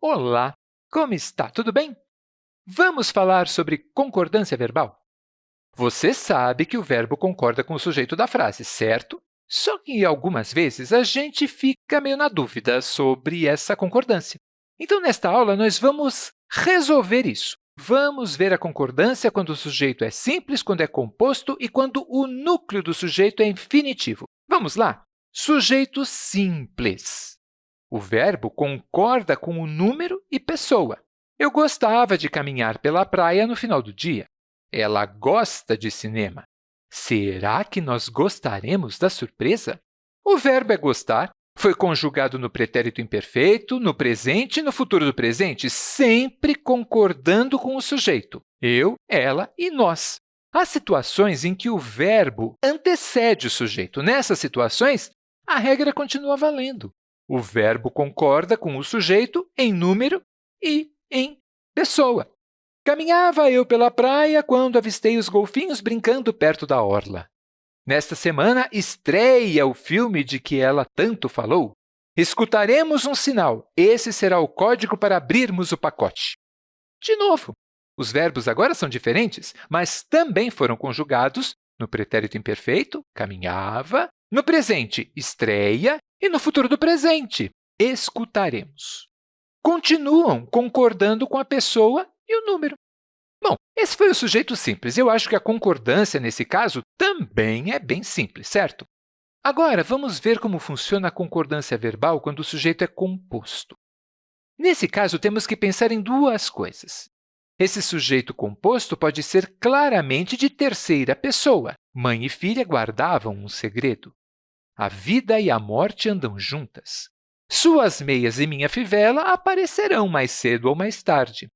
Olá! Como está? Tudo bem? Vamos falar sobre concordância verbal? Você sabe que o verbo concorda com o sujeito da frase, certo? Só que, algumas vezes, a gente fica meio na dúvida sobre essa concordância. Então, nesta aula, nós vamos resolver isso. Vamos ver a concordância quando o sujeito é simples, quando é composto e quando o núcleo do sujeito é infinitivo. Vamos lá? Sujeito simples. O verbo concorda com o número e pessoa. Eu gostava de caminhar pela praia no final do dia. Ela gosta de cinema. Será que nós gostaremos da surpresa? O verbo é gostar foi conjugado no pretérito imperfeito, no presente e no futuro do presente, sempre concordando com o sujeito, eu, ela e nós. Há situações em que o verbo antecede o sujeito. Nessas situações, a regra continua valendo. O verbo concorda com o sujeito em número e em pessoa. Caminhava eu pela praia quando avistei os golfinhos brincando perto da orla. Nesta semana, estreia o filme de que ela tanto falou. Escutaremos um sinal. Esse será o código para abrirmos o pacote. De novo, os verbos agora são diferentes, mas também foram conjugados no pretérito imperfeito, caminhava, no presente, estreia, e no futuro do presente, escutaremos. Continuam concordando com a pessoa e o número. Bom, esse foi o sujeito simples. Eu acho que a concordância, nesse caso, também é bem simples, certo? Agora, vamos ver como funciona a concordância verbal quando o sujeito é composto. Nesse caso, temos que pensar em duas coisas. Esse sujeito composto pode ser claramente de terceira pessoa. Mãe e filha guardavam um segredo. A vida e a morte andam juntas. Suas meias e minha fivela aparecerão mais cedo ou mais tarde.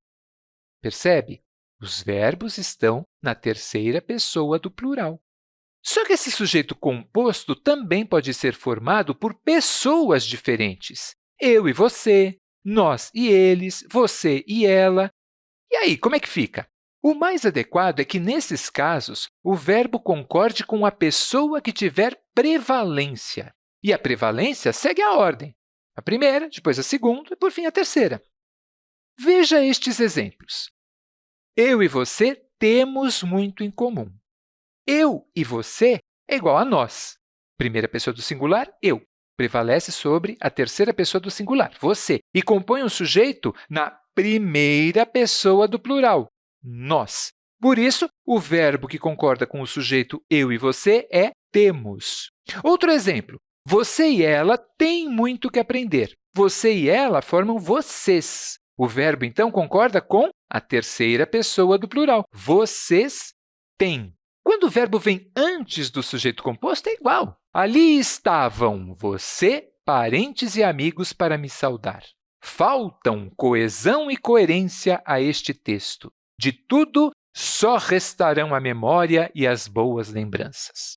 Percebe? Os verbos estão na terceira pessoa do plural. Só que esse sujeito composto também pode ser formado por pessoas diferentes. Eu e você, nós e eles, você e ela. E aí, como é que fica? O mais adequado é que, nesses casos, o verbo concorde com a pessoa que tiver prevalência. E a prevalência segue a ordem. A primeira, depois a segunda e, por fim, a terceira. Veja estes exemplos. Eu e você temos muito em comum. Eu e você é igual a nós. Primeira pessoa do singular, eu, prevalece sobre a terceira pessoa do singular, você, e compõe um sujeito na primeira pessoa do plural, nós. Por isso, o verbo que concorda com o sujeito eu e você é temos. Outro exemplo, você e ela têm muito que aprender. Você e ela formam vocês. O verbo, então, concorda com a terceira pessoa do plural. Vocês têm. Quando o verbo vem antes do sujeito composto, é igual. Ali estavam você, parentes e amigos para me saudar. Faltam coesão e coerência a este texto. De tudo, só restarão a memória e as boas lembranças.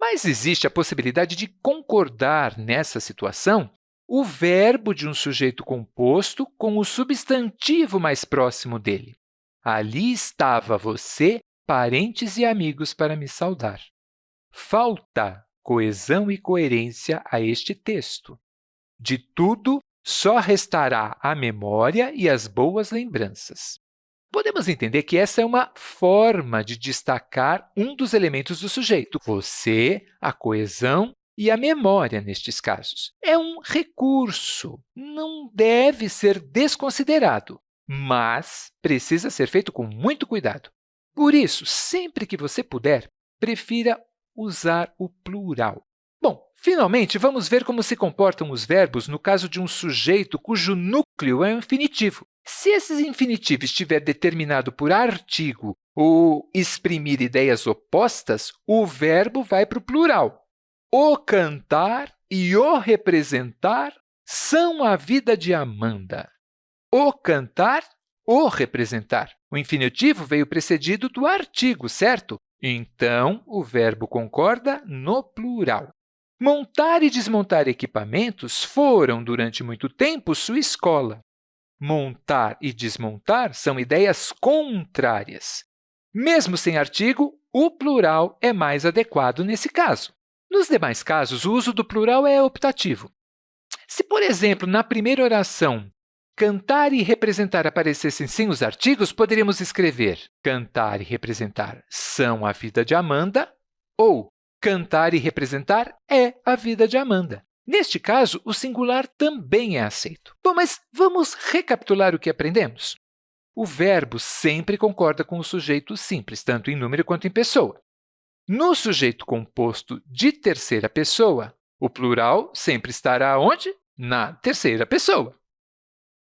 Mas existe a possibilidade de concordar nessa situação o verbo de um sujeito composto com o substantivo mais próximo dele. Ali estava você, parentes e amigos para me saudar. Falta coesão e coerência a este texto. De tudo, só restará a memória e as boas lembranças. Podemos entender que essa é uma forma de destacar um dos elementos do sujeito, você, a coesão e a memória, nestes casos. É um recurso, não deve ser desconsiderado, mas precisa ser feito com muito cuidado. Por isso, sempre que você puder, prefira usar o plural. Finalmente, vamos ver como se comportam os verbos no caso de um sujeito cujo núcleo é um infinitivo. Se esse infinitivo estiver determinado por artigo ou exprimir ideias opostas, o verbo vai para o plural. O cantar e o representar são a vida de Amanda. O cantar, o representar. O infinitivo veio precedido do artigo, certo? Então, o verbo concorda no plural. Montar e desmontar equipamentos foram, durante muito tempo, sua escola. Montar e desmontar são ideias contrárias. Mesmo sem artigo, o plural é mais adequado nesse caso. Nos demais casos, o uso do plural é optativo. Se, por exemplo, na primeira oração, cantar e representar aparecessem sem os artigos, poderíamos escrever cantar e representar são a vida de Amanda ou cantar e representar é a vida de Amanda. Neste caso, o singular também é aceito. Bom, mas vamos recapitular o que aprendemos? O verbo sempre concorda com o sujeito simples, tanto em número quanto em pessoa. No sujeito composto de terceira pessoa, o plural sempre estará onde? Na terceira pessoa.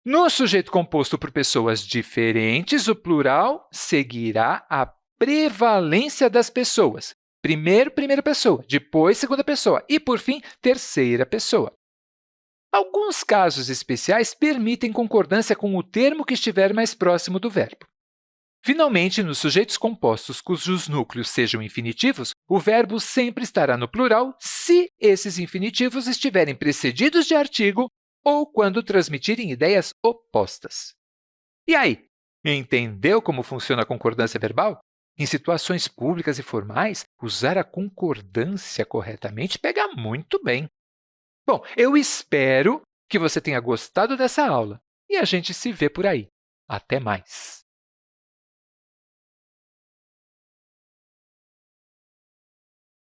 No sujeito composto por pessoas diferentes, o plural seguirá a prevalência das pessoas. Primeiro, primeira pessoa, depois, segunda pessoa e, por fim, terceira pessoa. Alguns casos especiais permitem concordância com o termo que estiver mais próximo do verbo. Finalmente, nos sujeitos compostos cujos núcleos sejam infinitivos, o verbo sempre estará no plural se esses infinitivos estiverem precedidos de artigo ou quando transmitirem ideias opostas. E aí, entendeu como funciona a concordância verbal? Em situações públicas e formais, usar a concordância corretamente pega muito bem. Bom, eu espero que você tenha gostado dessa aula e a gente se vê por aí. Até mais!